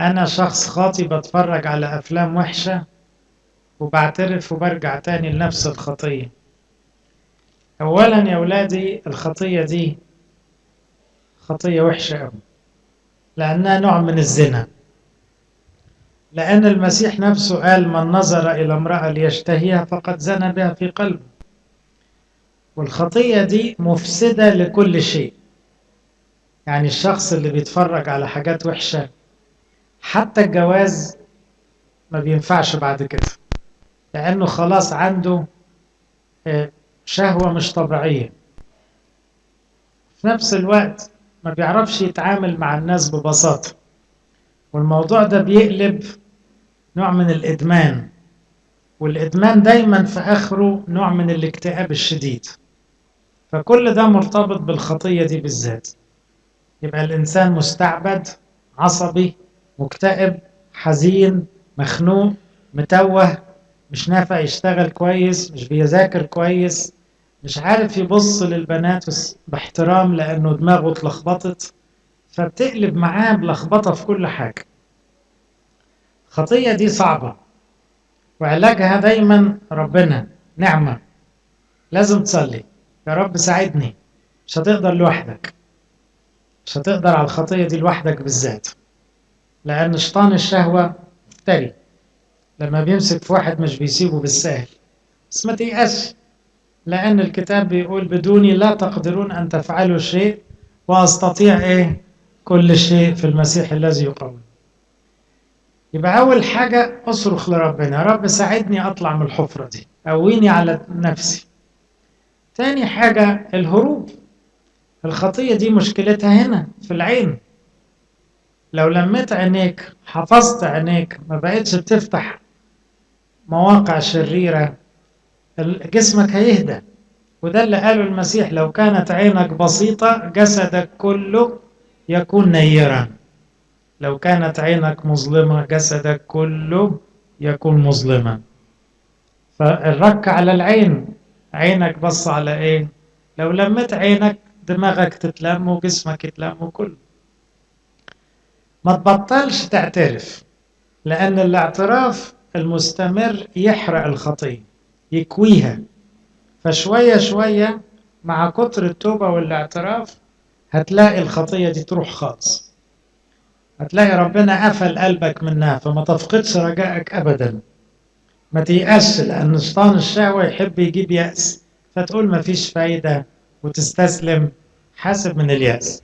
أنا شخص خاطي بتفرج على أفلام وحشة وبعترف وبرجع تاني لنفس الخطية. أولا يا ولادي الخطية دي خطية وحشة أوي لأنها نوع من الزنا. لأن المسيح نفسه قال من نظر إلى امرأة ليشتهيها فقد زنى بها في قلبه. والخطية دي مفسدة لكل شيء. يعني الشخص اللي بيتفرج على حاجات وحشة حتى الجواز ما بينفعش بعد كده لأنه خلاص عنده شهوة مش طبيعية. في نفس الوقت ما بيعرفش يتعامل مع الناس ببساطة. والموضوع ده بيقلب نوع من الإدمان والإدمان دايما في آخره نوع من الاكتئاب الشديد. فكل ده مرتبط بالخطية دي بالذات. يبقى الإنسان مستعبد عصبي مكتئب حزين مخنوق متوه مش نافع يشتغل كويس مش بيذاكر كويس مش عارف يبص للبنات باحترام لأنه دماغه اتلخبطت فبتقلب معاه بلخبطة في كل حاجة. الخطية دي صعبة وعلاجها دايما ربنا نعمة. لازم تصلي. يا رب ساعدني. مش هتقدر لوحدك. مش هتقدر على الخطية دي لوحدك بالذات. لأن شيطان الشهوة مفتري لما بيمسك في واحد مش بيسيبه بالسهل. بس ما تيأسش لأن الكتاب بيقول بدوني لا تقدرون أن تفعلوا شيء وأستطيع إيه؟ كل شيء في المسيح الذي يقوم يبقى أول حاجة أصرخ لربنا. يا رب ساعدني أطلع من الحفرة دي. قويني على نفسي. تاني حاجة الهروب. الخطية دي مشكلتها هنا في العين. لو لميت عينيك حفظت عينيك ما بقتش بتفتح مواقع شريرة جسمك هيهدى. وده اللي قاله المسيح لو كانت عينك بسيطة جسدك كله يكون نيرا. لو كانت عينك مظلمة جسدك كله يكون مظلما. فالرك على العين. عينك بص على إيه؟ لو لمت عينك دماغك تتلم وجسمك يتلم وكله. ما تبطلش تعترف لأن الاعتراف المستمر يحرق الخطية يكويها. فشوية شوية مع كتر التوبة والاعتراف هتلاقي الخطية دي تروح خالص. هتلاقي ربنا قفل قلبك منها فما تفقدش رجائك أبدا. ما تيأسش لأن شيطان الشهوة يحب يجيب يأس فتقول ما فيش فايدة وتستسلم حاسب من اليأس.